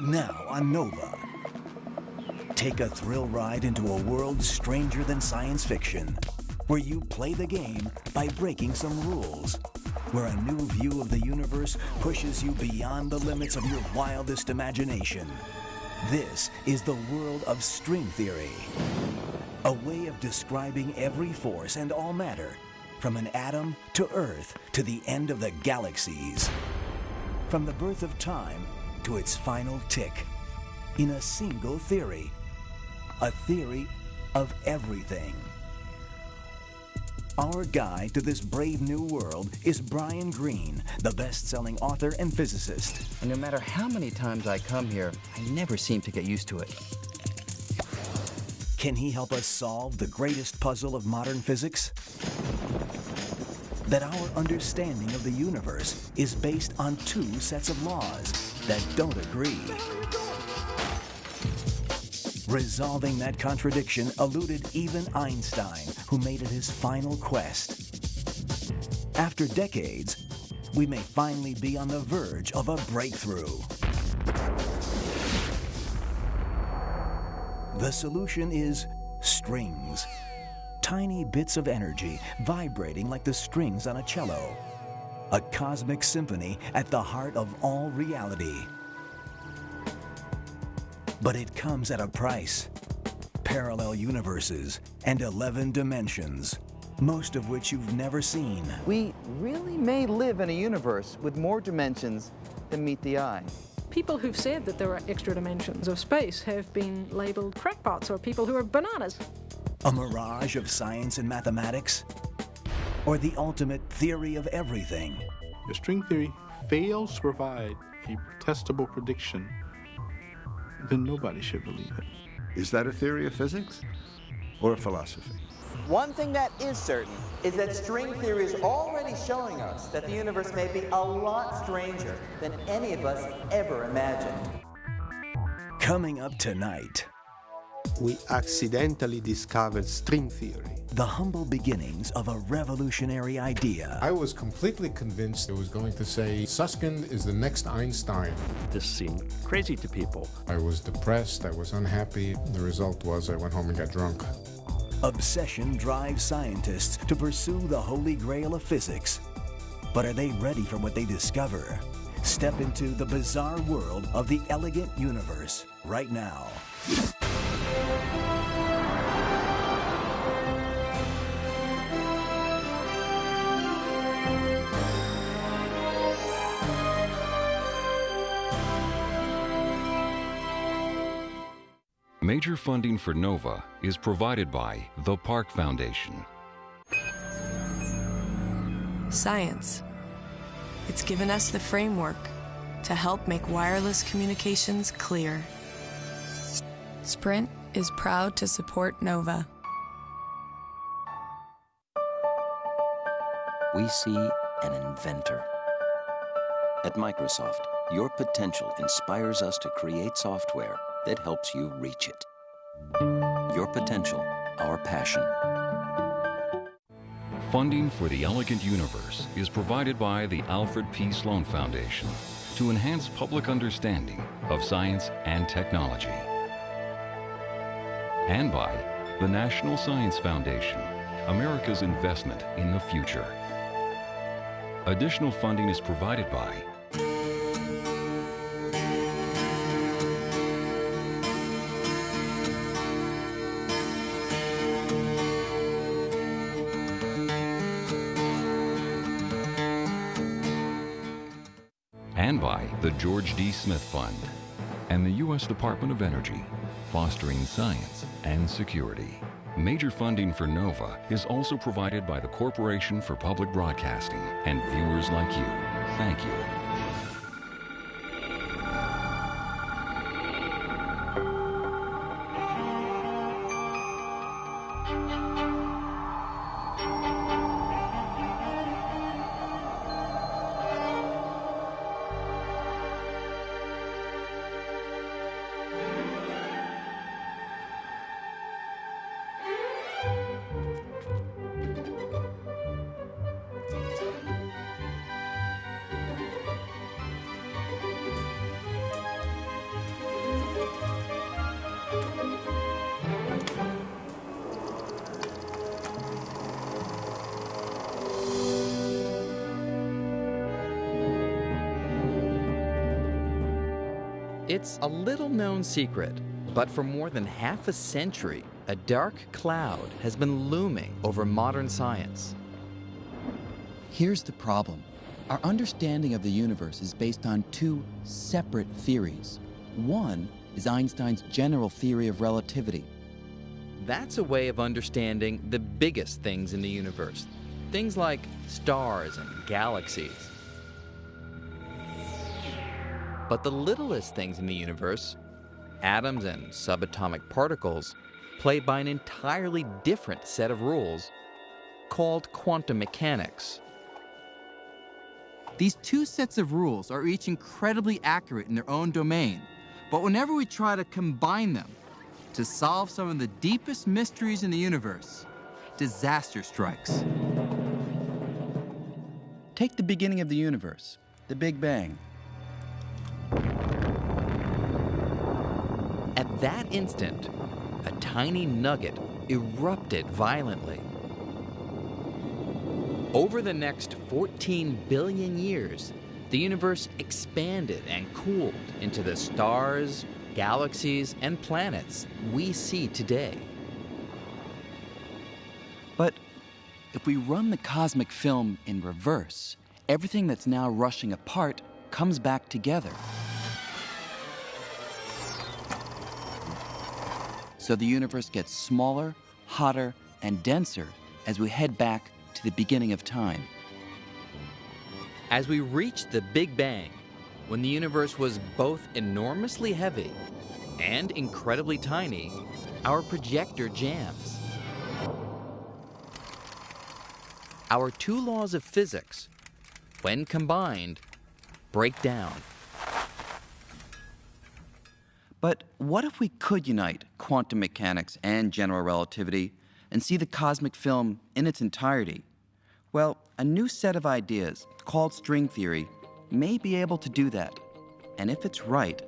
Now on Nova. Take a thrill ride into a world stranger than science fiction, where you play the game by breaking some rules, where a new view of the universe pushes you beyond the limits of your wildest imagination. This is the world of string theory, a way of describing every force and all matter, from an atom to Earth to the end of the galaxies, from the birth of time to its final tick, in a single theory, a theory of everything. Our guide to this brave new world is Brian Greene, the best selling author and physicist. And no matter how many times I come here, I never seem to get used to it. Can he help us solve the greatest puzzle of modern physics? That our understanding of the universe is based on two sets of laws that don't agree. Resolving that contradiction eluded even Einstein, who made it his final quest. After decades, we may finally be on the verge of a breakthrough. The solution is strings. Tiny bits of energy vibrating like the strings on a cello. A cosmic symphony at the heart of all reality. But it comes at a price. Parallel universes and 11 dimensions, most of which you've never seen. We really may live in a universe with more dimensions than meet the eye. People who've said that there are extra dimensions of space have been labeled crackpots or people who are bananas. A mirage of science and mathematics? Or the ultimate theory of everything? If string theory fails to provide a testable prediction then nobody should believe it. Is that a theory of physics or a philosophy? One thing that is certain is that string theory is already showing us that the universe may be a lot stranger than any of us ever imagined. Coming up tonight. We accidentally discovered string theory the humble beginnings of a revolutionary idea. I was completely convinced it was going to say Susskind is the next Einstein. This seemed crazy to people. I was depressed, I was unhappy. The result was I went home and got drunk. Obsession drives scientists to pursue the holy grail of physics. But are they ready for what they discover? Step into the bizarre world of the elegant universe right now. Major funding for NOVA is provided by the Park Foundation. Science. It's given us the framework to help make wireless communications clear. Sprint is proud to support NOVA. We see an inventor. At Microsoft, your potential inspires us to create software that helps you reach it. Your potential, our passion. Funding for the Elegant Universe is provided by the Alfred P. Sloan Foundation to enhance public understanding of science and technology. And by the National Science Foundation, America's investment in the future. Additional funding is provided by and by the George D. Smith Fund, and the U.S. Department of Energy, fostering science and security. Major funding for NOVA is also provided by the Corporation for Public Broadcasting and viewers like you. Thank you. Little known secret, but for more than half a century, a dark cloud has been looming over modern science. Here's the problem our understanding of the universe is based on two separate theories. One is Einstein's general theory of relativity. That's a way of understanding the biggest things in the universe, things like stars and galaxies. But the littlest things in the universe, atoms and subatomic particles, play by an entirely different set of rules called quantum mechanics. These two sets of rules are each incredibly accurate in their own domain, but whenever we try to combine them to solve some of the deepest mysteries in the universe, disaster strikes. Take the beginning of the universe, the Big Bang. That instant, a tiny nugget erupted violently. Over the next 14 billion years, the universe expanded and cooled into the stars, galaxies, and planets we see today. But if we run the cosmic film in reverse, everything that's now rushing apart comes back together. So the universe gets smaller, hotter, and denser as we head back to the beginning of time. As we reach the Big Bang, when the universe was both enormously heavy and incredibly tiny, our projector jams. Our two laws of physics, when combined, break down. But what if we could unite quantum mechanics and general relativity and see the cosmic film in its entirety? Well, a new set of ideas, called string theory, may be able to do that. And if it's right,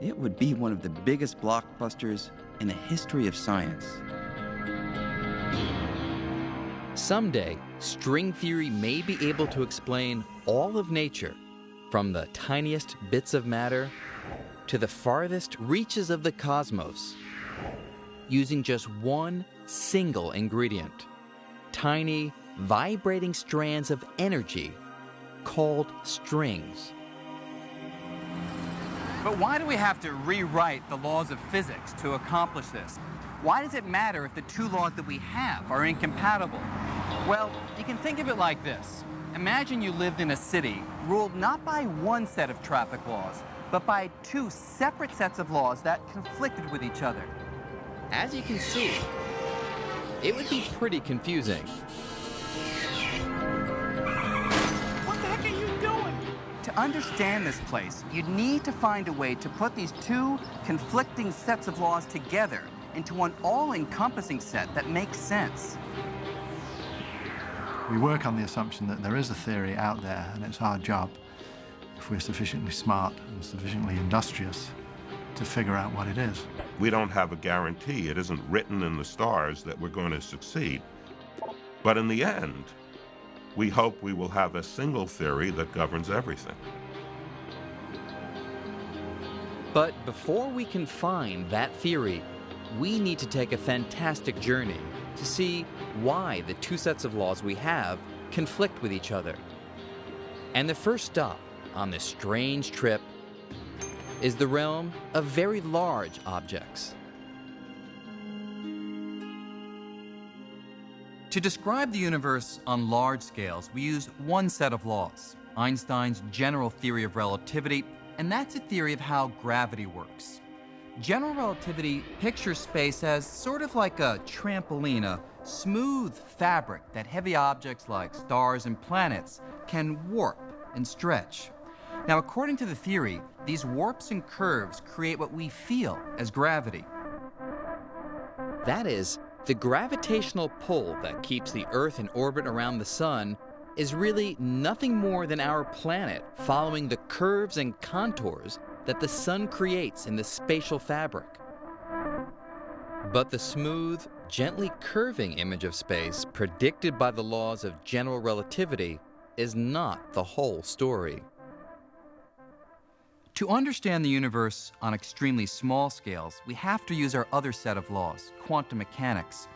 it would be one of the biggest blockbusters in the history of science. Someday, string theory may be able to explain all of nature, from the tiniest bits of matter to the farthest reaches of the cosmos, using just one single ingredient tiny, vibrating strands of energy called strings. But why do we have to rewrite the laws of physics to accomplish this? Why does it matter if the two laws that we have are incompatible? Well, you can think of it like this. Imagine you lived in a city ruled not by one set of traffic laws, but by two separate sets of laws that conflicted with each other. As you can see, it would be pretty confusing. What the heck are you doing? To understand this place, you'd need to find a way to put these two conflicting sets of laws together into one all-encompassing set that makes sense. We work on the assumption that there is a theory out there, and it's our job, if we're sufficiently smart and sufficiently industrious, to figure out what it is. We don't have a guarantee. It isn't written in the stars that we're going to succeed. But in the end, we hope we will have a single theory that governs everything. But before we can find that theory, we need to take a fantastic journey to see why the two sets of laws we have conflict with each other. And the first stop on this strange trip is the realm of very large objects. To describe the universe on large scales, we use one set of laws, Einstein's general theory of relativity, and that's a theory of how gravity works. General relativity pictures space as sort of like a trampoline, a smooth fabric that heavy objects like stars and planets can warp and stretch. Now, according to the theory, these warps and curves create what we feel as gravity. That is, the gravitational pull that keeps the Earth in orbit around the Sun is really nothing more than our planet following the curves and contours that the Sun creates in the spatial fabric. But the smooth, gently curving image of space predicted by the laws of general relativity is not the whole story. To understand the universe on extremely small scales, we have to use our other set of laws, quantum mechanics.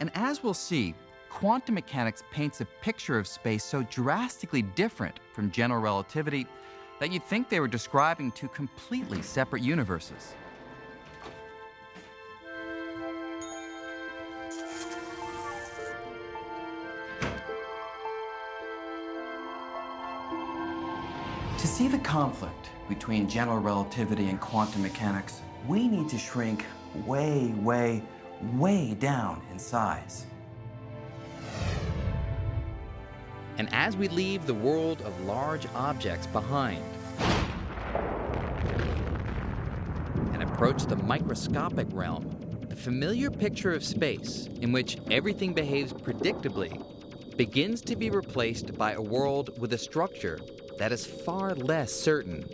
And as we'll see, quantum mechanics paints a picture of space so drastically different from general relativity that you'd think they were describing two completely separate universes. To see the conflict between general relativity and quantum mechanics, we need to shrink way, way, way down in size. And as we leave the world of large objects behind and approach the microscopic realm, the familiar picture of space, in which everything behaves predictably, begins to be replaced by a world with a structure that is far less certain.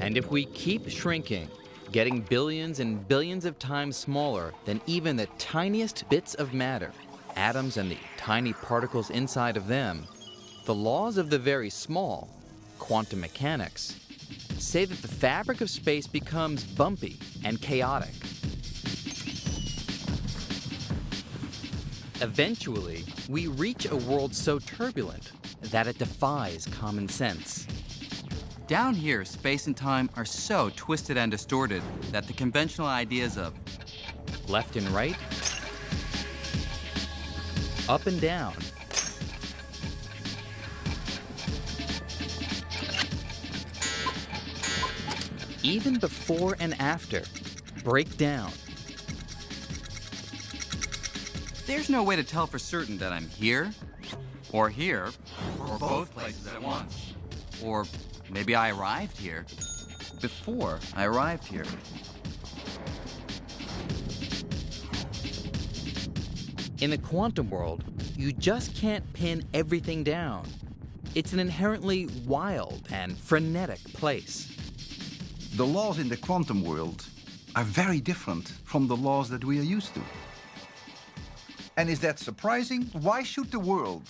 And if we keep shrinking, getting billions and billions of times smaller than even the tiniest bits of matter, atoms and the tiny particles inside of them, the laws of the very small, quantum mechanics, say that the fabric of space becomes bumpy and chaotic. Eventually, we reach a world so turbulent that it defies common sense. Down here, space and time are so twisted and distorted that the conventional ideas of left and right, up and down, even before and after, break down. There's no way to tell for certain that I'm here, or here, or both places at once. Or maybe I arrived here before I arrived here. In the quantum world, you just can't pin everything down. It's an inherently wild and frenetic place. The laws in the quantum world are very different from the laws that we are used to. And is that surprising? Why should the world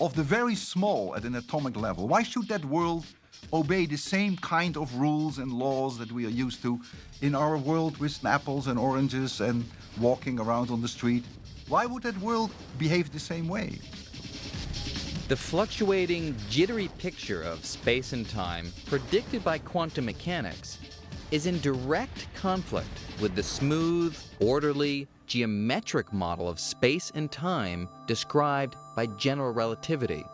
of the very small at an atomic level, why should that world obey the same kind of rules and laws that we are used to in our world with apples and oranges and walking around on the street? Why would that world behave the same way? The fluctuating, jittery picture of space and time predicted by quantum mechanics is in direct conflict with the smooth, orderly, geometric model of space and time described by general relativity.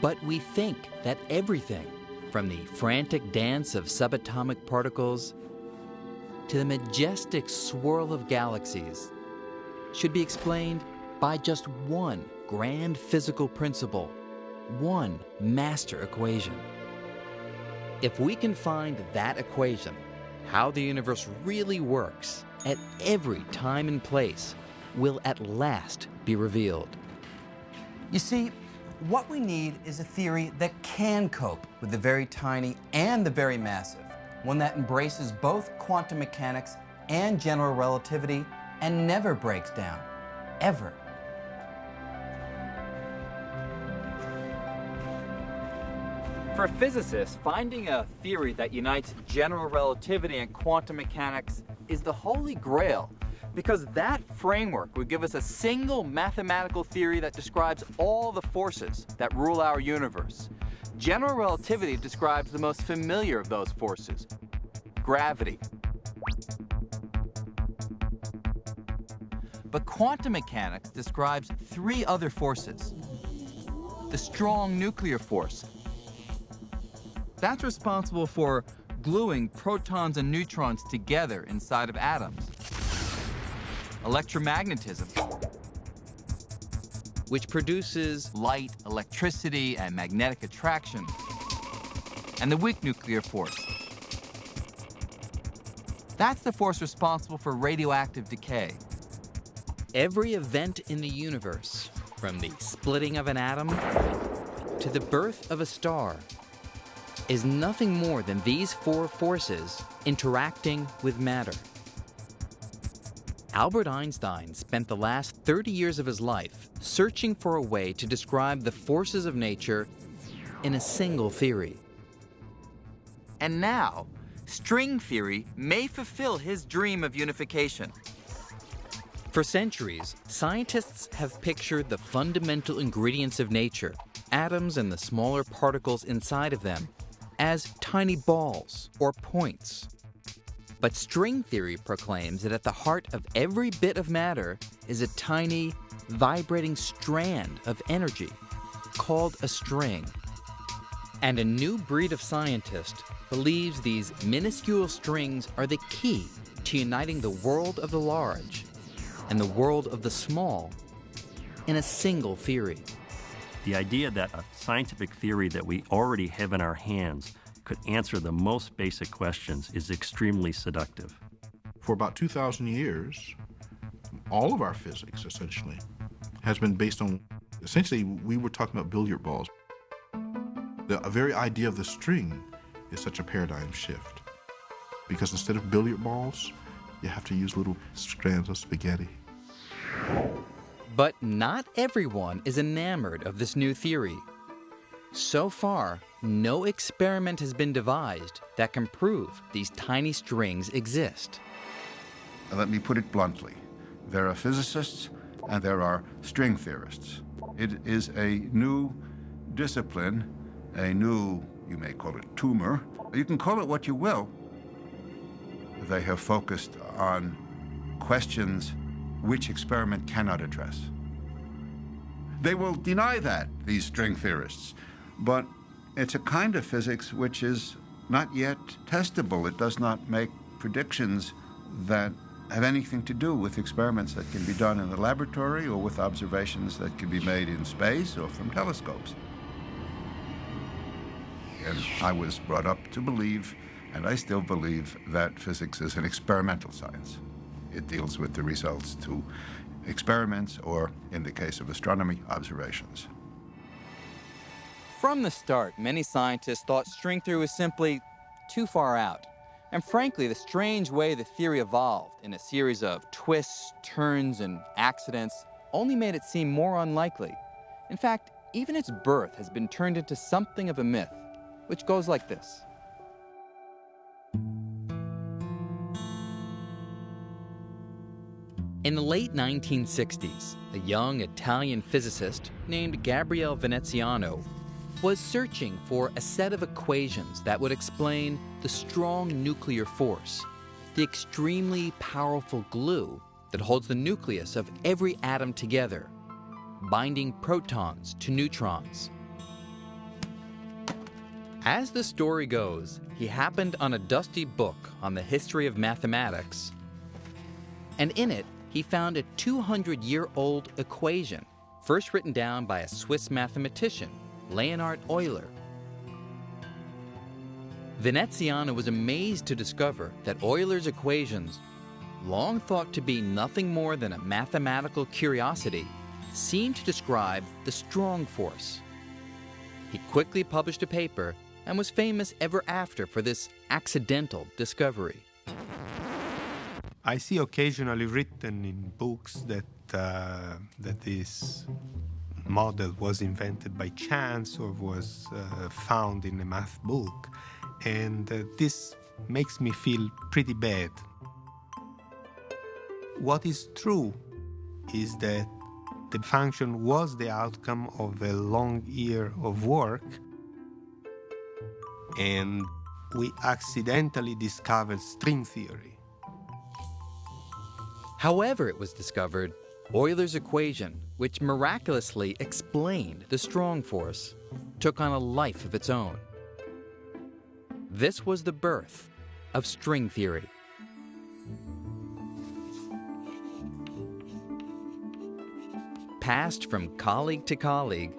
But we think that everything, from the frantic dance of subatomic particles to the majestic swirl of galaxies, should be explained by just one grand physical principle, one master equation. If we can find that equation, how the universe really works at every time and place will at last be revealed. You see, what we need is a theory that can cope with the very tiny and the very massive, one that embraces both quantum mechanics and general relativity and never breaks down, ever. For physicists, finding a theory that unites general relativity and quantum mechanics is the holy grail because that framework would give us a single mathematical theory that describes all the forces that rule our universe. General relativity describes the most familiar of those forces, gravity. But quantum mechanics describes three other forces. The strong nuclear force. That's responsible for gluing protons and neutrons together inside of atoms electromagnetism, which produces light, electricity, and magnetic attraction, and the weak nuclear force. That's the force responsible for radioactive decay. Every event in the universe, from the splitting of an atom to the birth of a star, is nothing more than these four forces interacting with matter. Albert Einstein spent the last 30 years of his life searching for a way to describe the forces of nature in a single theory. And now, string theory may fulfill his dream of unification. For centuries, scientists have pictured the fundamental ingredients of nature, atoms and the smaller particles inside of them, as tiny balls or points. But string theory proclaims that at the heart of every bit of matter is a tiny, vibrating strand of energy called a string. And a new breed of scientist believes these minuscule strings are the key to uniting the world of the large and the world of the small in a single theory. The idea that a scientific theory that we already have in our hands could answer the most basic questions is extremely seductive. For about 2,000 years, all of our physics, essentially, has been based on, essentially, we were talking about billiard balls. The very idea of the string is such a paradigm shift. Because instead of billiard balls, you have to use little strands of spaghetti. But not everyone is enamored of this new theory. So far, no experiment has been devised that can prove these tiny strings exist. Let me put it bluntly. There are physicists and there are string theorists. It is a new discipline, a new, you may call it tumor, you can call it what you will. They have focused on questions which experiment cannot address. They will deny that, these string theorists, but it's a kind of physics which is not yet testable. It does not make predictions that have anything to do with experiments that can be done in the laboratory or with observations that can be made in space or from telescopes. And I was brought up to believe, and I still believe, that physics is an experimental science. It deals with the results to experiments or, in the case of astronomy, observations. From the start, many scientists thought string theory was simply too far out. And frankly, the strange way the theory evolved in a series of twists, turns, and accidents only made it seem more unlikely. In fact, even its birth has been turned into something of a myth, which goes like this. In the late 1960s, a young Italian physicist named Gabriele Veneziano was searching for a set of equations that would explain the strong nuclear force, the extremely powerful glue that holds the nucleus of every atom together, binding protons to neutrons. As the story goes, he happened on a dusty book on the history of mathematics, and in it, he found a 200 year old equation, first written down by a Swiss mathematician, Leonhard Euler. Veneziano was amazed to discover that Euler's equations, long thought to be nothing more than a mathematical curiosity, seemed to describe the strong force. He quickly published a paper and was famous ever after for this accidental discovery. I see occasionally written in books that uh, that this model was invented by chance or was uh, found in a math book, and uh, this makes me feel pretty bad. What is true is that the function was the outcome of a long year of work, and we accidentally discovered string theory. However, it was discovered, Euler's equation, which miraculously explained the strong force, took on a life of its own. This was the birth of string theory. Passed from colleague to colleague,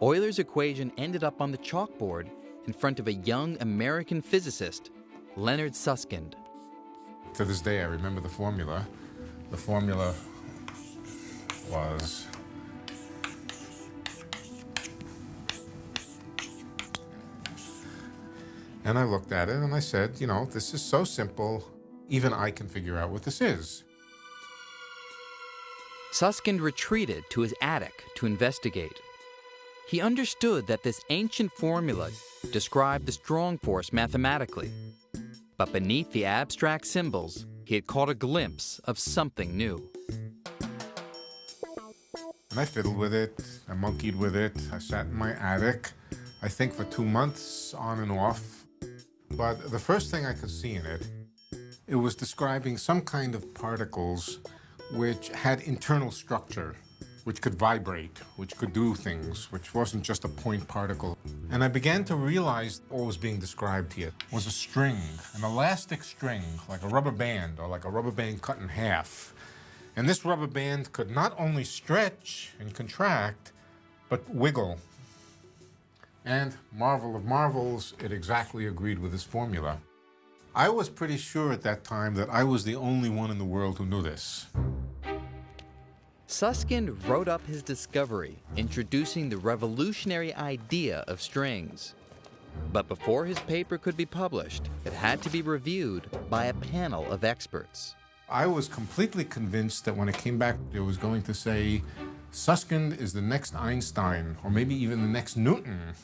Euler's equation ended up on the chalkboard in front of a young American physicist, Leonard Susskind. To this day, I remember the formula. The formula was And I looked at it and I said, you know, this is so simple, even I can figure out what this is. Susskind retreated to his attic to investigate. He understood that this ancient formula described the strong force mathematically. But beneath the abstract symbols, he had caught a glimpse of something new. And I fiddled with it, I monkeyed with it, I sat in my attic, I think for two months on and off. But the first thing I could see in it, it was describing some kind of particles which had internal structure, which could vibrate, which could do things, which wasn't just a point particle. And I began to realize what was being described here was a string, an elastic string, like a rubber band or like a rubber band cut in half. And this rubber band could not only stretch and contract, but wiggle. And, marvel of marvels, it exactly agreed with this formula. I was pretty sure at that time that I was the only one in the world who knew this. Susskind wrote up his discovery, introducing the revolutionary idea of strings. But before his paper could be published, it had to be reviewed by a panel of experts. I was completely convinced that when it came back, it was going to say, Susskind is the next Einstein, or maybe even the next Newton.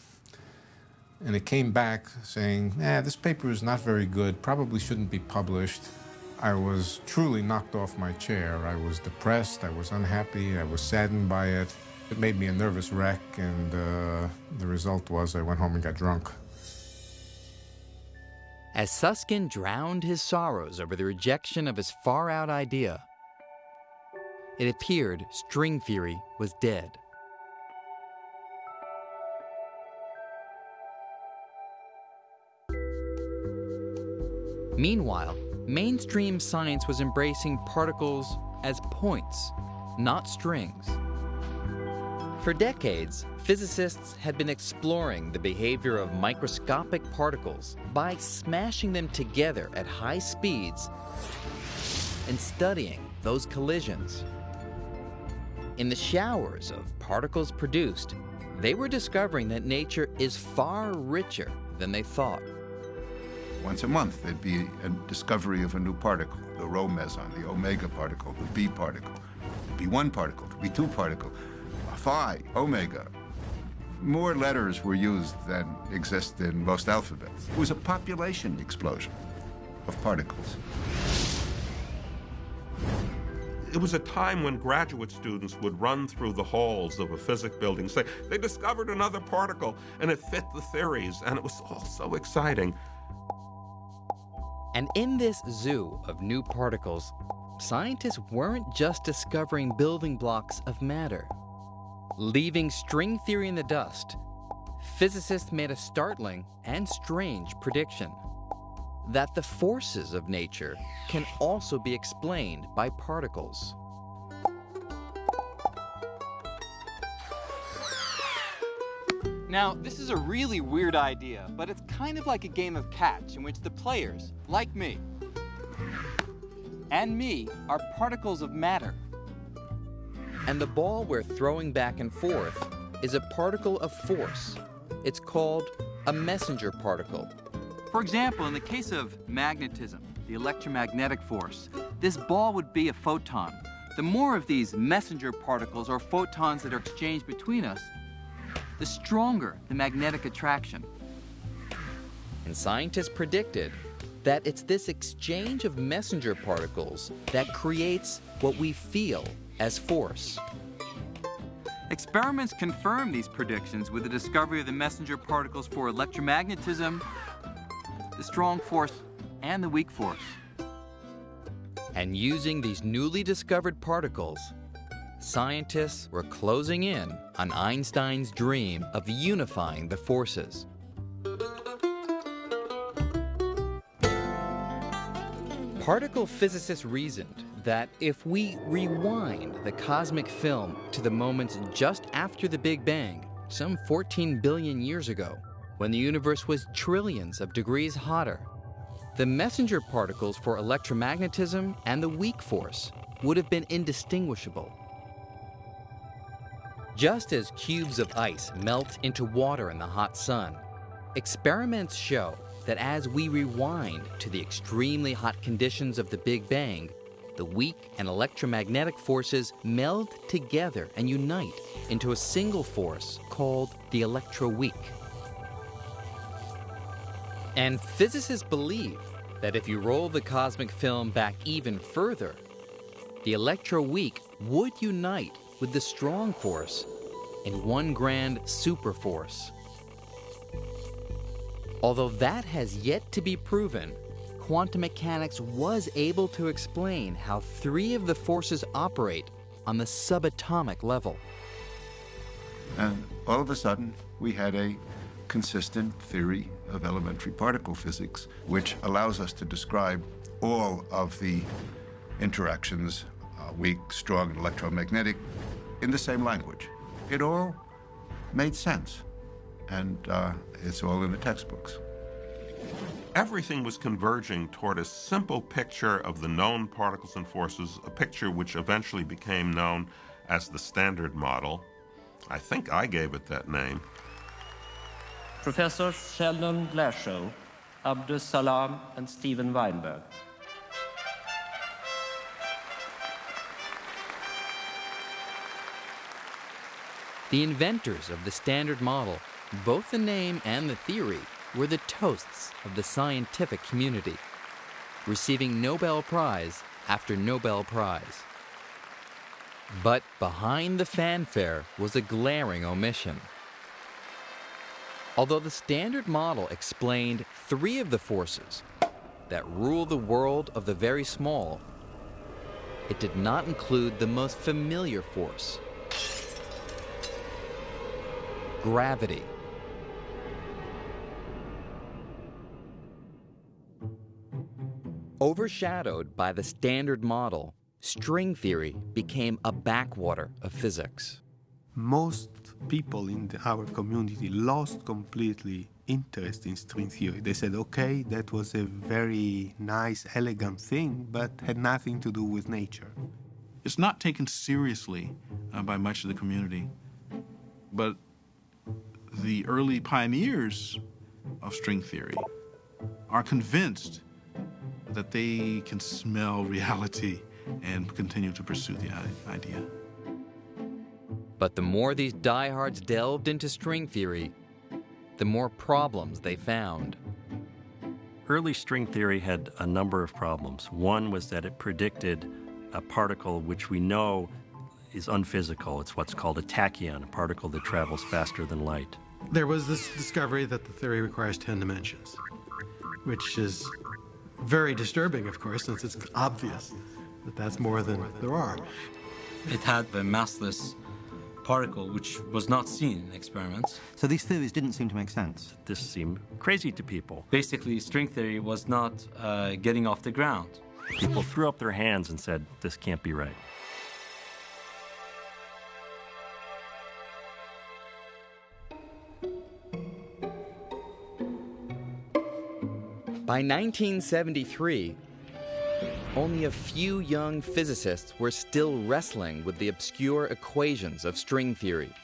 And it came back saying, this paper is not very good, probably shouldn't be published. I was truly knocked off my chair. I was depressed, I was unhappy, I was saddened by it. It made me a nervous wreck, and uh, the result was I went home and got drunk. As Susskind drowned his sorrows over the rejection of his far out idea, it appeared string theory was dead. Meanwhile, mainstream science was embracing particles as points, not strings. For decades, physicists had been exploring the behavior of microscopic particles by smashing them together at high speeds and studying those collisions. In the showers of particles produced, they were discovering that nature is far richer than they thought. Once a month, there'd be a discovery of a new particle, the rho meson, the omega particle, the B particle. Be one particle, there'd be two particle, phi, omega. More letters were used than exist in most alphabets. It was a population explosion of particles. It was a time when graduate students would run through the halls of a physics building, say, they discovered another particle, and it fit the theories, and it was all so exciting. And in this zoo of new particles, scientists weren't just discovering building blocks of matter. Leaving string theory in the dust, physicists made a startling and strange prediction that the forces of nature can also be explained by particles. Now, this is a really weird idea, but it's kind of like a game of catch in which the players, like me, and me, are particles of matter. And the ball we're throwing back and forth is a particle of force. It's called a messenger particle. For example, in the case of magnetism, the electromagnetic force, this ball would be a photon. The more of these messenger particles or photons that are exchanged between us, the stronger the magnetic attraction. And scientists predicted that it's this exchange of messenger particles that creates what we feel as force. Experiments confirm these predictions with the discovery of the messenger particles for electromagnetism, the strong force, and the weak force. And using these newly discovered particles, scientists were closing in on Einstein's dream of unifying the forces. Particle physicists reasoned that if we rewind the cosmic film to the moments just after the Big Bang, some 14 billion years ago, when the universe was trillions of degrees hotter, the messenger particles for electromagnetism and the weak force would have been indistinguishable. Just as cubes of ice melt into water in the hot sun, experiments show that as we rewind to the extremely hot conditions of the Big Bang, the weak and electromagnetic forces meld together and unite into a single force called the electroweak. And physicists believe that if you roll the cosmic film back even further, the electroweak would unite with the strong force in one grand superforce. Although that has yet to be proven, quantum mechanics was able to explain how three of the forces operate on the subatomic level. And all of a sudden, we had a consistent theory of elementary particle physics, which allows us to describe all of the interactions, uh, weak, strong, and electromagnetic, in the same language. It all made sense, and uh, it's all in the textbooks. Everything was converging toward a simple picture of the known particles and forces, a picture which eventually became known as the Standard Model. I think I gave it that name. Professors Sheldon Glashow, Abdus Salam, and Steven Weinberg. The inventors of the Standard Model, both the name and the theory, were the toasts of the scientific community, receiving Nobel Prize after Nobel Prize. But behind the fanfare was a glaring omission. Although the Standard Model explained three of the forces that rule the world of the very small, it did not include the most familiar force gravity. Overshadowed by the Standard Model, string theory became a backwater of physics. Most people in the, our community lost completely interest in string theory. They said, okay, that was a very nice, elegant thing, but had nothing to do with nature. It's not taken seriously uh, by much of the community, but the early pioneers of string theory are convinced that they can smell reality and continue to pursue the idea. But the more these diehards delved into string theory, the more problems they found. Early string theory had a number of problems. One was that it predicted a particle which we know is unphysical. It's what's called a tachyon, a particle that travels faster than light. There was this discovery that the theory requires 10 dimensions, which is very disturbing, of course, since it's obvious that that's more than there are. It had the massless particle, which was not seen in experiments. So these theories didn't seem to make sense. This seemed crazy to people. Basically, string theory was not uh, getting off the ground. People threw up their hands and said, this can't be right. By 1973, only a few young physicists were still wrestling with the obscure equations of string theory.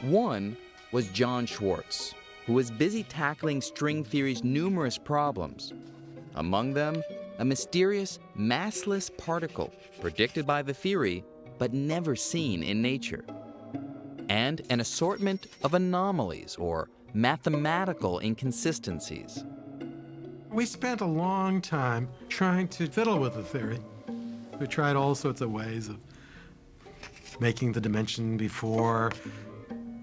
One was John Schwarz, who was busy tackling string theory's numerous problems. Among them, a mysterious massless particle predicted by the theory but never seen in nature, and an assortment of anomalies or mathematical inconsistencies. We spent a long time trying to fiddle with the theory. We tried all sorts of ways of making the dimension before,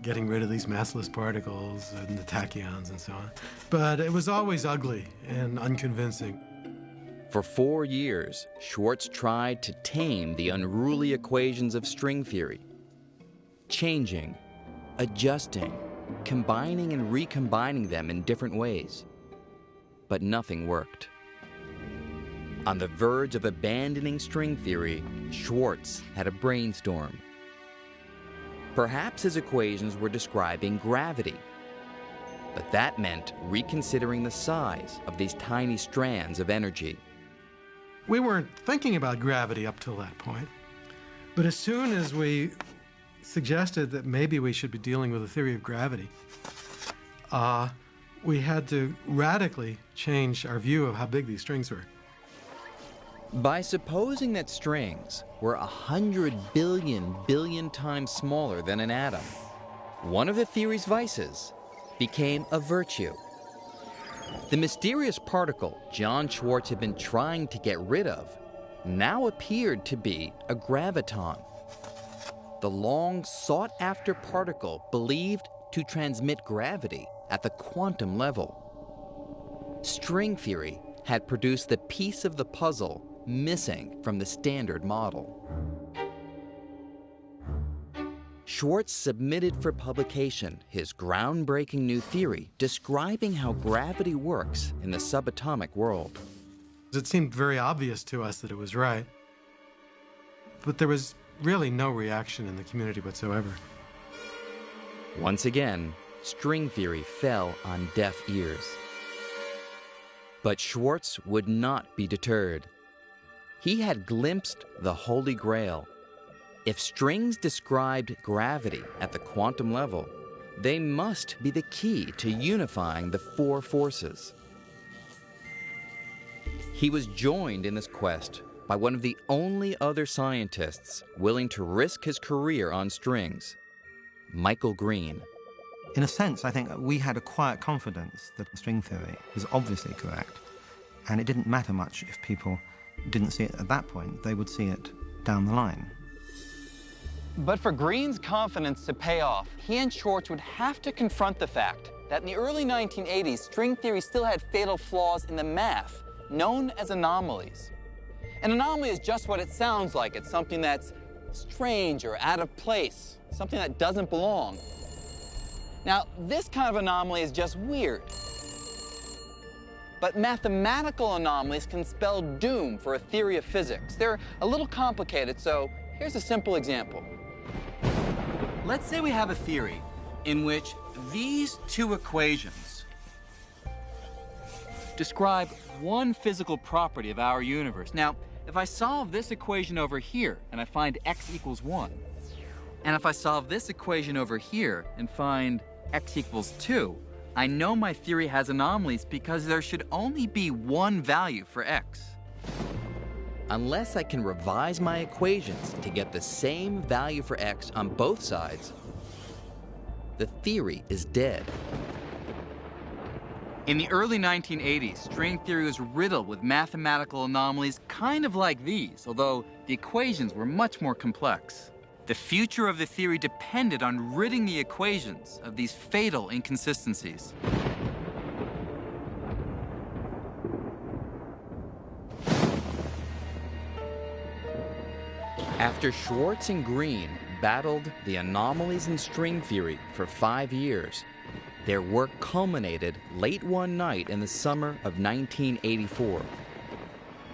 getting rid of these massless particles and the tachyons and so on. But it was always ugly and unconvincing. For four years, Schwarz tried to tame the unruly equations of string theory, changing, adjusting, combining and recombining them in different ways but nothing worked. On the verge of abandoning string theory, Schwarz had a brainstorm. Perhaps his equations were describing gravity, but that meant reconsidering the size of these tiny strands of energy. We weren't thinking about gravity up till that point, but as soon as we suggested that maybe we should be dealing with a theory of gravity, uh, we had to radically change our view of how big these strings were. By supposing that strings were a hundred billion billion times smaller than an atom, one of the theory's vices became a virtue. The mysterious particle John Schwarz had been trying to get rid of now appeared to be a graviton, the long sought after particle believed to transmit gravity at the quantum level. String theory had produced the piece of the puzzle missing from the standard model. Schwarz submitted for publication his groundbreaking new theory describing how gravity works in the subatomic world. It seemed very obvious to us that it was right. But there was really no reaction in the community whatsoever. Once again, string theory fell on deaf ears. But Schwarz would not be deterred. He had glimpsed the Holy Grail. If strings described gravity at the quantum level, they must be the key to unifying the four forces. He was joined in this quest by one of the only other scientists willing to risk his career on strings, Michael Green. In a sense, I think we had a quiet confidence that string theory was obviously correct, and it didn't matter much if people didn't see it at that point, they would see it down the line. But for Green's confidence to pay off, he and Schwarz would have to confront the fact that in the early 1980s, string theory still had fatal flaws in the math, known as anomalies. An anomaly is just what it sounds like. It's something that's strange or out of place, something that doesn't belong. Now, this kind of anomaly is just weird. But mathematical anomalies can spell doom for a theory of physics. They're a little complicated, so here's a simple example. Let's say we have a theory in which these two equations describe one physical property of our universe. Now, if I solve this equation over here and I find x equals 1, and if I solve this equation over here and find x equals 2, I know my theory has anomalies because there should only be one value for x. Unless I can revise my equations to get the same value for x on both sides, the theory is dead. In the early 1980s, string theory was riddled with mathematical anomalies kind of like these, although the equations were much more complex. The future of the theory depended on ridding the equations of these fatal inconsistencies. After Schwarz and Green battled the anomalies in string theory for five years, their work culminated late one night in the summer of 1984.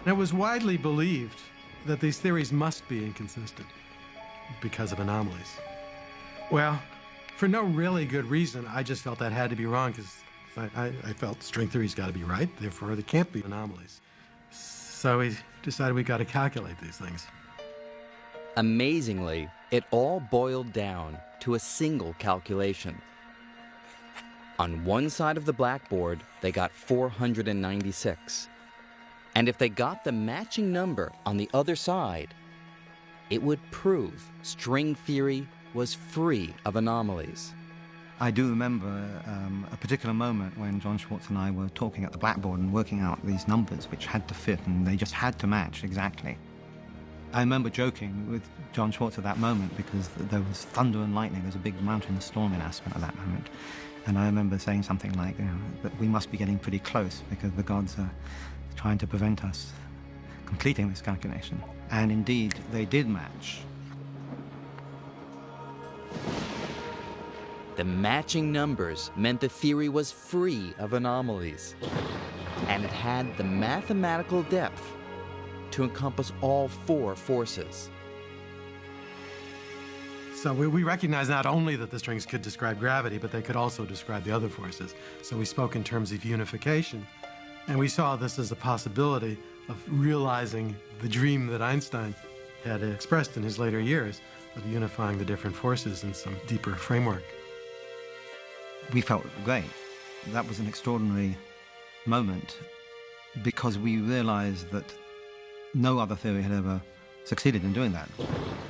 It was widely believed that these theories must be inconsistent because of anomalies. Well, for no really good reason, I just felt that had to be wrong because I, I, I, felt string theory's got to be right, therefore there can't be anomalies. So we decided we got to calculate these things. Amazingly, it all boiled down to a single calculation. On one side of the blackboard, they got 496. And if they got the matching number on the other side, it would prove string theory was free of anomalies. I do remember um, a particular moment when John Schwarz and I were talking at the blackboard and working out these numbers which had to fit and they just had to match exactly. I remember joking with John Schwarz at that moment because there was thunder and lightning. There was a big mountain storm in Aspen at that moment. And I remember saying something like, you know, that we must be getting pretty close because the gods are trying to prevent us completing this calculation. And indeed, they did match. The matching numbers meant the theory was free of anomalies, and it had the mathematical depth to encompass all four forces. So we, we recognize not only that the strings could describe gravity, but they could also describe the other forces. So we spoke in terms of unification, and we saw this as a possibility of realizing the dream that Einstein had expressed in his later years of unifying the different forces in some deeper framework. We felt great. That was an extraordinary moment because we realized that No other theory had ever succeeded in doing that.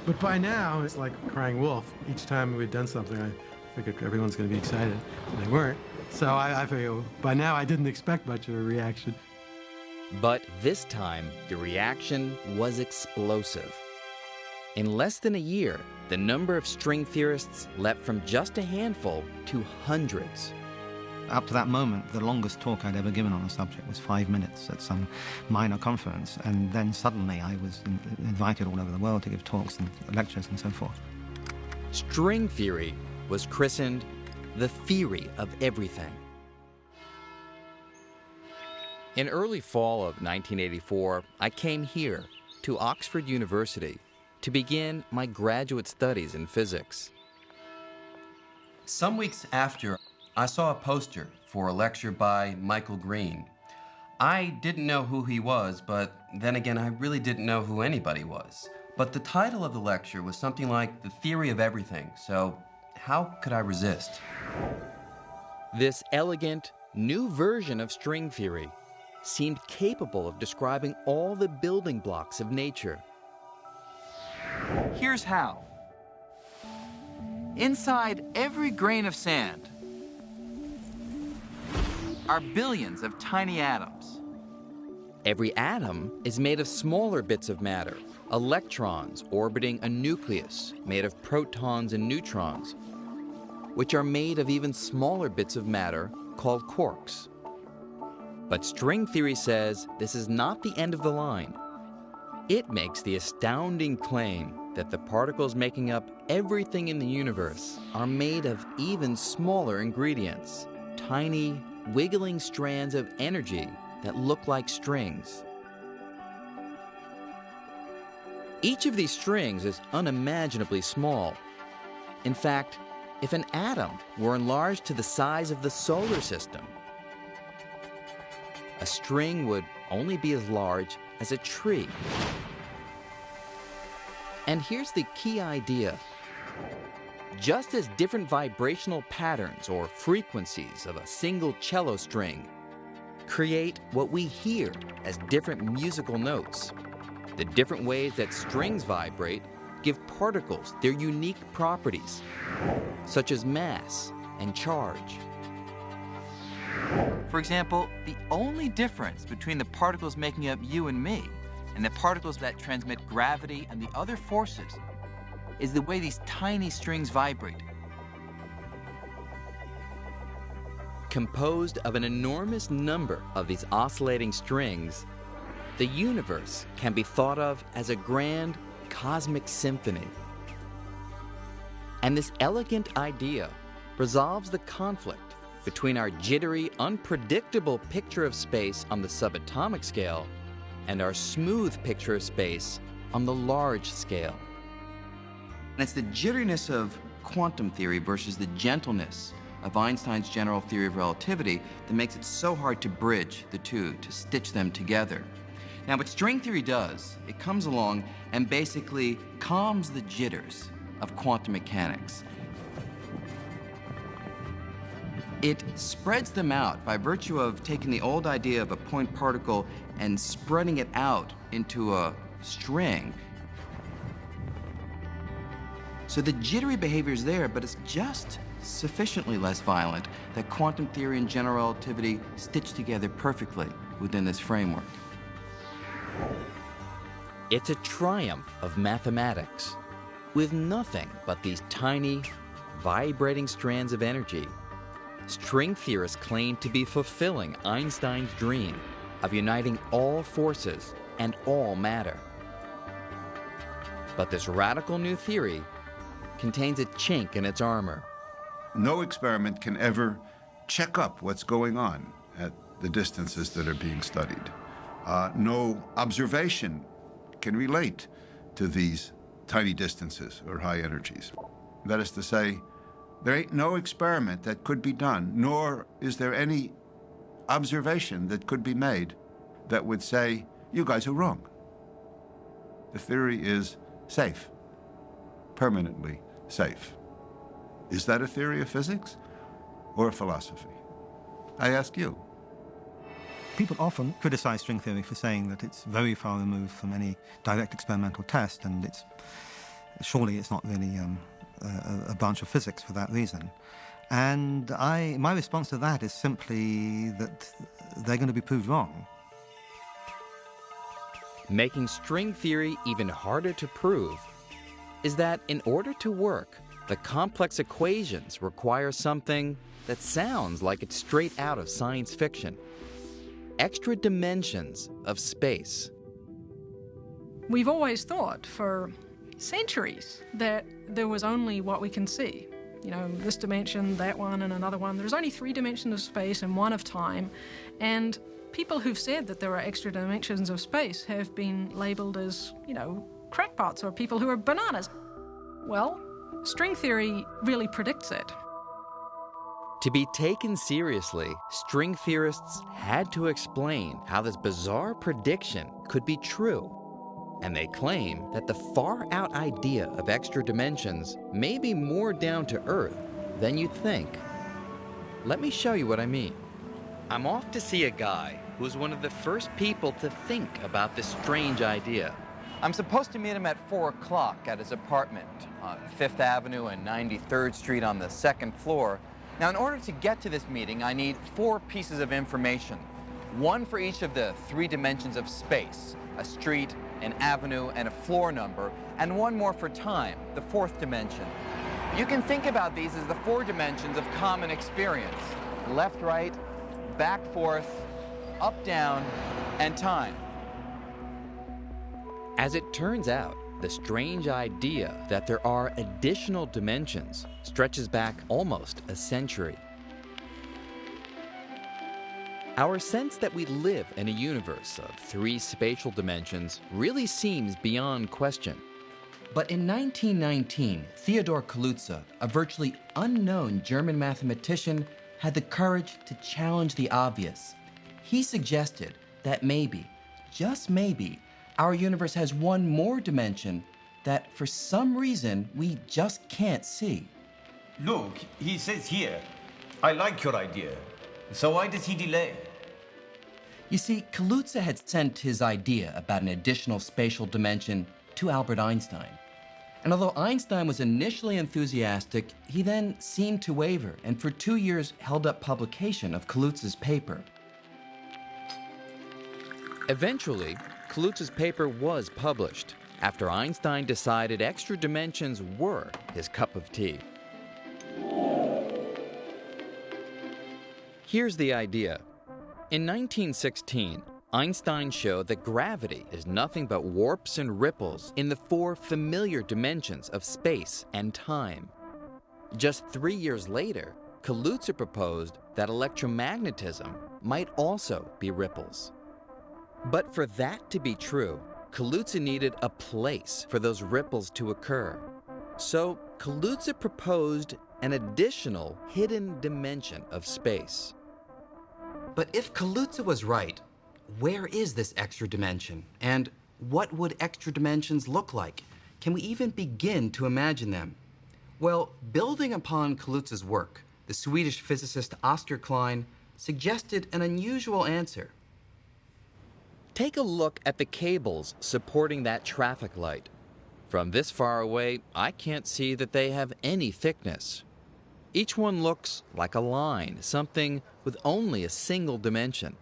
But by now, it's like crying wolf. Each time we'd done something, I figured everyone's going to be excited, and they weren't. So I, I figured by now I didn't expect much of a reaction. But this time, the reaction was explosive. In less than a year, the number of string theorists leapt from just a handful to hundreds. Up to that moment, the longest talk I'd ever given on the subject was five minutes at some minor conference, and then suddenly I was invited all over the world to give talks and lectures and so forth. String theory was christened the theory of everything. In early fall of 1984, I came here to Oxford University to begin my graduate studies in physics. Some weeks after, I saw a poster for a lecture by Michael Green. I didn't know who he was, but then again, I really didn't know who anybody was. But the title of the lecture was something like The Theory of Everything, so how could I resist? This elegant, new version of string theory seemed capable of describing all the building blocks of nature. Here's how. Inside every grain of sand are billions of tiny atoms. Every atom is made of smaller bits of matter, electrons orbiting a nucleus made of protons and neutrons, which are made of even smaller bits of matter called quarks. But string theory says this is not the end of the line. It makes the astounding claim that the particles making up everything in the universe are made of even smaller ingredients, tiny, wiggling strands of energy that look like strings. Each of these strings is unimaginably small. In fact, if an atom were enlarged to the size of the solar system, a string would only be as large as a tree. And here's the key idea. Just as different vibrational patterns or frequencies of a single cello string create what we hear as different musical notes, the different ways that strings vibrate give particles their unique properties, such as mass and charge. For example, the only difference between the particles making up you and me and the particles that transmit gravity and the other forces is the way these tiny strings vibrate. Composed of an enormous number of these oscillating strings, the universe can be thought of as a grand cosmic symphony. And this elegant idea resolves the conflict between our jittery, unpredictable picture of space on the subatomic scale and our smooth picture of space on the large scale. And it's the jitteriness of quantum theory versus the gentleness of Einstein's general theory of relativity that makes it so hard to bridge the two, to stitch them together. Now, what string theory does, it comes along and basically calms the jitters of quantum mechanics. It spreads them out by virtue of taking the old idea of a point particle and spreading it out into a string. So the jittery behavior is there, but it's just sufficiently less violent that quantum theory and general relativity stitch together perfectly within this framework. It's a triumph of mathematics with nothing but these tiny, vibrating strands of energy. String theorists claim to be fulfilling Einstein's dream of uniting all forces and all matter. But this radical new theory contains a chink in its armor. No experiment can ever check up what's going on at the distances that are being studied. Uh, no observation can relate to these tiny distances or high energies. That is to say, there ain't no experiment that could be done, nor is there any observation that could be made that would say, you guys are wrong. The theory is safe, permanently safe. Is that a theory of physics or a philosophy? I ask you. People often criticize string theory for saying that it's very far removed from any direct experimental test, and it's surely it's not really um, Uh, a, a branch of physics for that reason. And I, my response to that is simply that they're going to be proved wrong. Making string theory even harder to prove is that in order to work, the complex equations require something that sounds like it's straight out of science fiction extra dimensions of space. We've always thought for centuries that there was only what we can see. You know, this dimension, that one, and another one. There's only three dimensions of space and one of time. And people who've said that there are extra dimensions of space have been labeled as, you know, crackpots or people who are bananas. Well, string theory really predicts it. To be taken seriously, string theorists had to explain how this bizarre prediction could be true. And they claim that the far out idea of extra dimensions may be more down to earth than you'd think. Let me show you what I mean. I'm off to see a guy who was one of the first people to think about this strange idea. I'm supposed to meet him at 4 o'clock at his apartment on 5th Avenue and 93rd Street on the second floor. Now, in order to get to this meeting, I need four pieces of information. One for each of the three dimensions of space, a street, an avenue, and a floor number, and one more for time, the fourth dimension. You can think about these as the four dimensions of common experience. Left, right, back, forth, up, down, and time. As it turns out, the strange idea that there are additional dimensions stretches back almost a century. Our sense that we live in a universe of three spatial dimensions really seems beyond question. But in 1919, Theodor Kaluza, a virtually unknown German mathematician, had the courage to challenge the obvious. He suggested that maybe, just maybe, our universe has one more dimension that for some reason we just can't see. Look, he says here, I like your idea. So why does he delay? You see, Kaluza had sent his idea about an additional spatial dimension to Albert Einstein. And although Einstein was initially enthusiastic, he then seemed to waver and for two years held up publication of Kaluza's paper. Eventually, Kaluza's paper was published after Einstein decided extra dimensions were his cup of tea. Here's the idea. In 1916, Einstein showed that gravity is nothing but warps and ripples in the four familiar dimensions of space and time. Just three years later, Kaluza proposed that electromagnetism might also be ripples. But for that to be true, Kaluza needed a place for those ripples to occur. So Kaluza proposed an additional hidden dimension of space. But if Kaluza was right, where is this extra dimension? And what would extra dimensions look like? Can we even begin to imagine them? Well, building upon Kaluza's work, the Swedish physicist Oskar Klein suggested an unusual answer. Take a look at the cables supporting that traffic light. From this far away, I can't see that they have any thickness. Each one looks like a line, something with only a single dimension.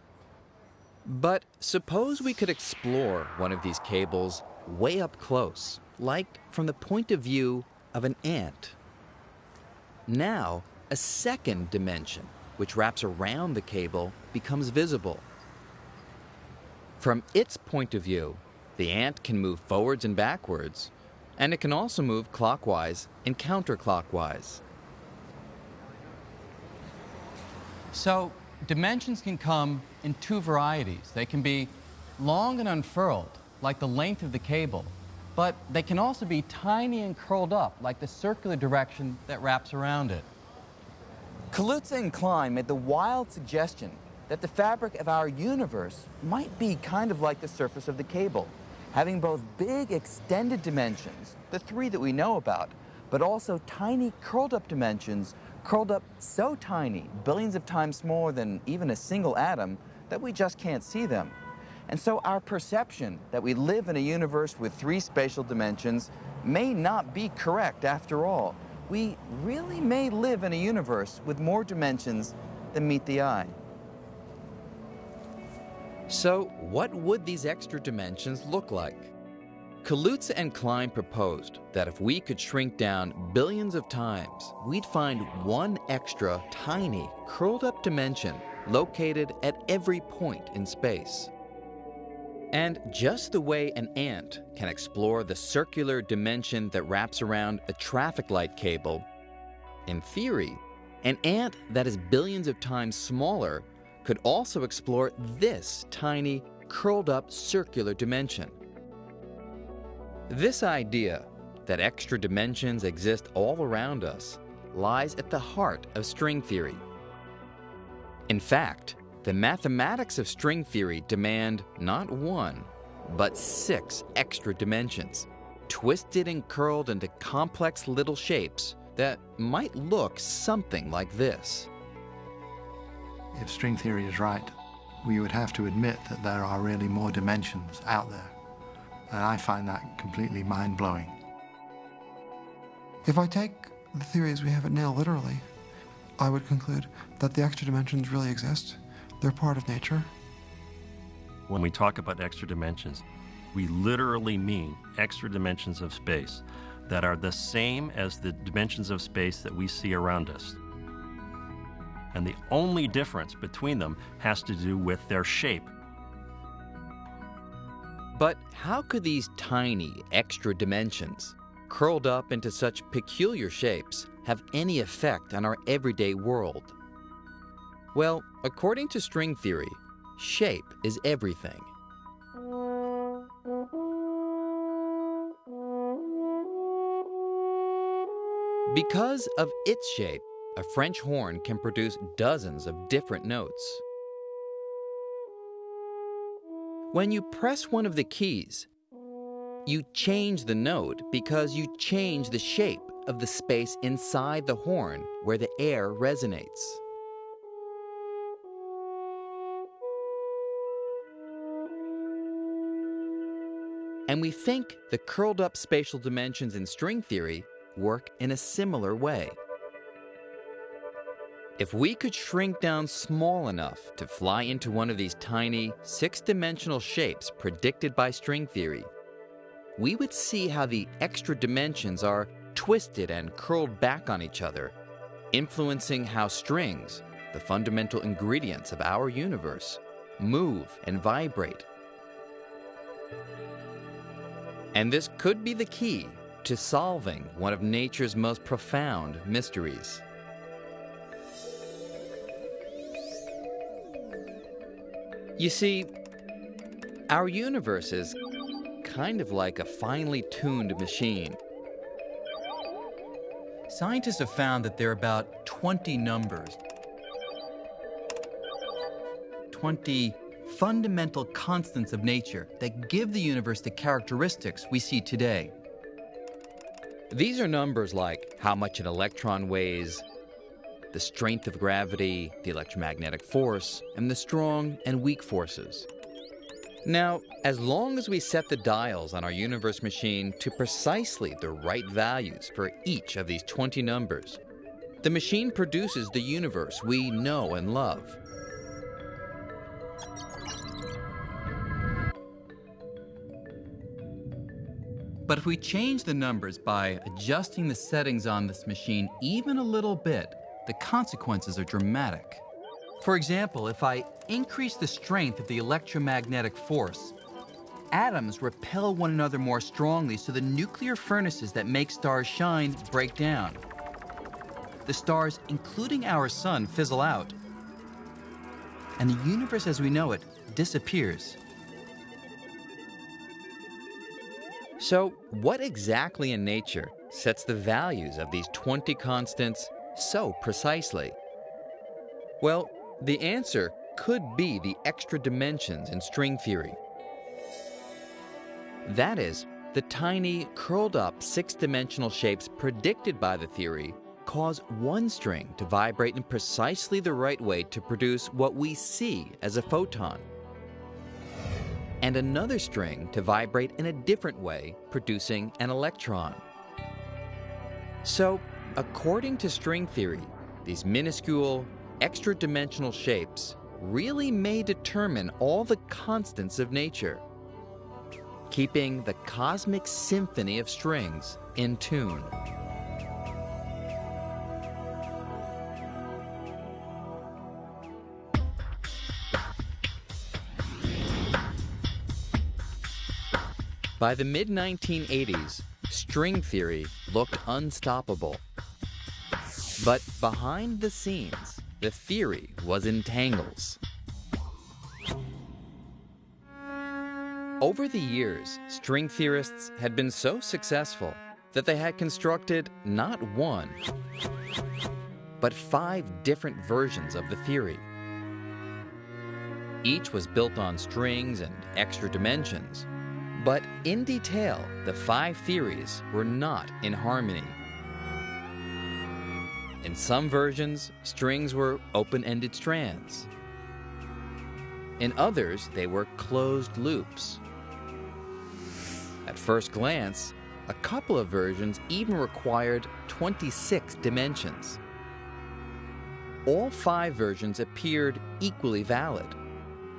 But suppose we could explore one of these cables way up close, like from the point of view of an ant. Now, a second dimension, which wraps around the cable, becomes visible. From its point of view, the ant can move forwards and backwards, and it can also move clockwise and counterclockwise. So, dimensions can come in two varieties. They can be long and unfurled, like the length of the cable, but they can also be tiny and curled up, like the circular direction that wraps around it. Kaluza and Klein made the wild suggestion that the fabric of our universe might be kind of like the surface of the cable, having both big extended dimensions, the three that we know about, but also tiny curled up dimensions curled up so tiny, billions of times smaller than even a single atom, that we just can't see them. And so our perception that we live in a universe with three spatial dimensions may not be correct after all. We really may live in a universe with more dimensions than meet the eye. So, what would these extra dimensions look like? Kaluza and Klein proposed that if we could shrink down billions of times, we'd find one extra, tiny, curled up dimension located at every point in space. And just the way an ant can explore the circular dimension that wraps around a traffic light cable, in theory, an ant that is billions of times smaller could also explore this tiny, curled up circular dimension. This idea that extra dimensions exist all around us lies at the heart of string theory. In fact, the mathematics of string theory demand not one, but six extra dimensions, twisted and curled into complex little shapes that might look something like this. If string theory is right, we would have to admit that there are really more dimensions out there. And I find that completely mind blowing. If I take the theories we have it now literally, I would conclude that the extra dimensions really exist. They're part of nature. When we talk about extra dimensions, we literally mean extra dimensions of space that are the same as the dimensions of space that we see around us. And the only difference between them has to do with their shape. But how could these tiny extra dimensions, curled up into such peculiar shapes, have any effect on our everyday world? Well, according to string theory, shape is everything. Because of its shape, a French horn can produce dozens of different notes. When you press one of the keys, you change the note because you change the shape of the space inside the horn where the air resonates. And we think the curled up spatial dimensions in string theory work in a similar way. If we could shrink down small enough to fly into one of these tiny, six dimensional shapes predicted by string theory, we would see how the extra dimensions are twisted and curled back on each other, influencing how strings, the fundamental ingredients of our universe, move and vibrate. And this could be the key to solving one of nature's most profound mysteries. You see, our universe is kind of like a finely tuned machine. Scientists have found that there are about 20 numbers, 20 fundamental constants of nature that give the universe the characteristics we see today. These are numbers like how much an electron weighs, the strength of gravity, the electromagnetic force, and the strong and weak forces. Now, as long as we set the dials on our universe machine to precisely the right values for each of these 20 numbers, the machine produces the universe we know and love. But if we change the numbers by adjusting the settings on this machine even a little bit, the consequences are dramatic. For example, if I increase the strength of the electromagnetic force, atoms repel one another more strongly so the nuclear furnaces that make stars shine break down. The stars, including our sun, fizzle out. And the universe as we know it disappears. So, what exactly in nature sets the values of these 20 constants so precisely? Well, the answer could be the extra dimensions in string theory. That is, the tiny, curled up six dimensional shapes predicted by the theory cause one string to vibrate in precisely the right way to produce what we see as a photon, and another string to vibrate in a different way, producing an electron. So, according to string theory, these minuscule, extra dimensional shapes really may determine all the constants of nature, keeping the cosmic symphony of strings in tune. By the mid 1980s, string theory looked unstoppable. But behind the scenes, the theory was in tangles. Over the years, string theorists had been so successful that they had constructed not one, but five different versions of the theory. Each was built on strings and extra dimensions, but in detail, the five theories were not in harmony. In some versions, strings were open ended strands. In others, they were closed loops. At first glance, a couple of versions even required 26 dimensions. All five versions appeared equally valid,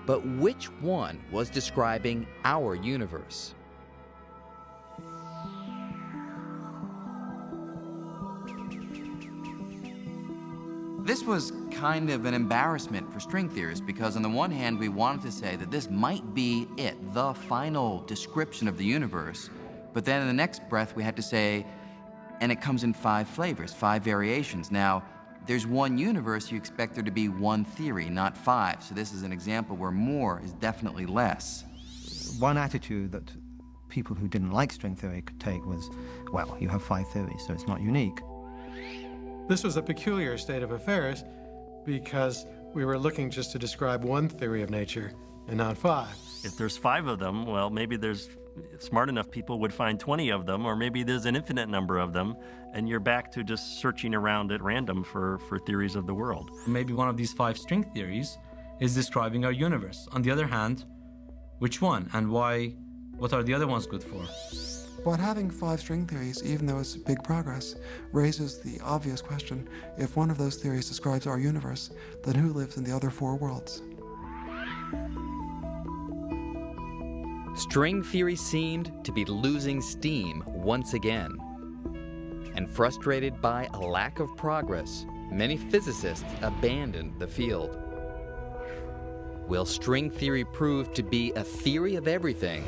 but which one was describing our universe? This was kind of an embarrassment for string theorists because, on the one hand, we wanted to say that this might be it, the final description of the universe, but then in the next breath, we had to say, and it comes in five flavors, five variations. Now, there's one universe, you expect there to be one theory, not five. So, this is an example where more is definitely less. One attitude that people who didn't like string theory could take was, well, you have five theories, so it's not unique. This was a peculiar state of affairs because we were looking just to describe one theory of nature and not five. If there's five of them, well, maybe there's smart enough people would find 20 of them, or maybe there's an infinite number of them, and you're back to just searching around at random for, for theories of the world. Maybe one of these five string theories is describing our universe. On the other hand, which one and why? What are the other ones good for? But having five string theories, even though it's big progress, raises the obvious question if one of those theories describes our universe, then who lives in the other four worlds? String theory seemed to be losing steam once again. And frustrated by a lack of progress, many physicists abandoned the field. Will string theory prove to be a theory of everything?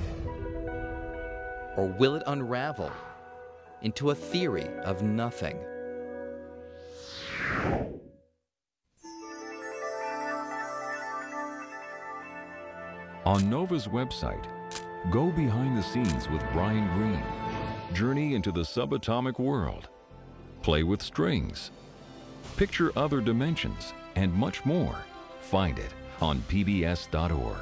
Or will it unravel into a theory of nothing? On NOVA's website, go behind the scenes with Brian Greene. Journey into the subatomic world. Play with strings. Picture other dimensions and much more. Find it on pbs.org.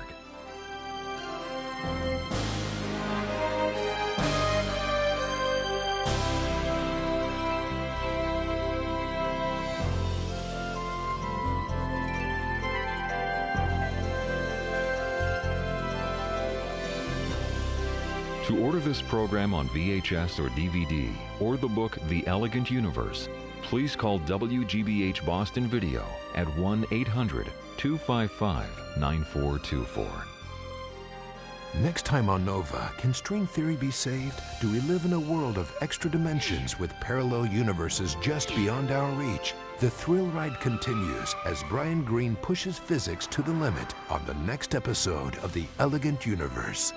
To order this program on VHS or DVD, or the book The Elegant Universe, please call WGBH Boston Video at 1 800 255 9424. Next time on Nova, can string theory be saved? Do we live in a world of extra dimensions with parallel universes just beyond our reach? The thrill ride continues as Brian Greene pushes physics to the limit on the next episode of The Elegant Universe.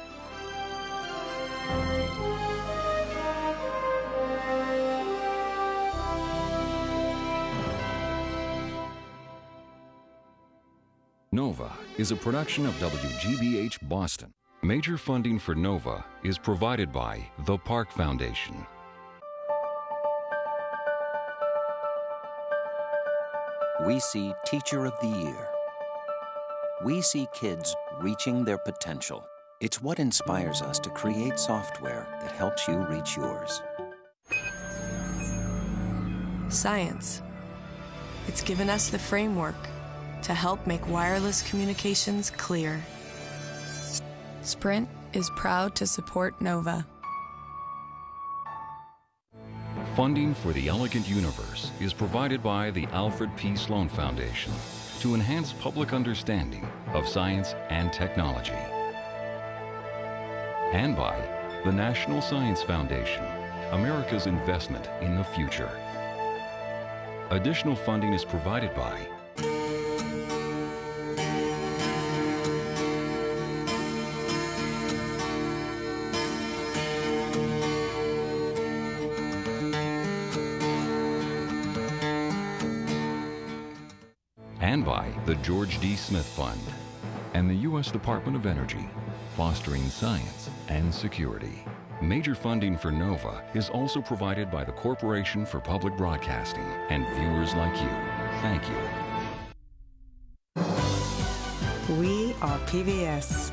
Is a production of WGBH Boston. Major funding for Nova is provided by the Park Foundation. We see Teacher of the Year. We see kids reaching their potential. It's what inspires us to create software that helps you reach yours. Science. It's given us the framework to help make wireless communications clear. Sprint is proud to support NOVA. Funding for the Elegant Universe is provided by the Alfred P. Sloan Foundation to enhance public understanding of science and technology. And by the National Science Foundation, America's investment in the future. Additional funding is provided by the George D. Smith Fund and the U.S. Department of Energy, fostering science and security. Major funding for NOVA is also provided by the Corporation for Public Broadcasting and viewers like you. Thank you. We are PBS.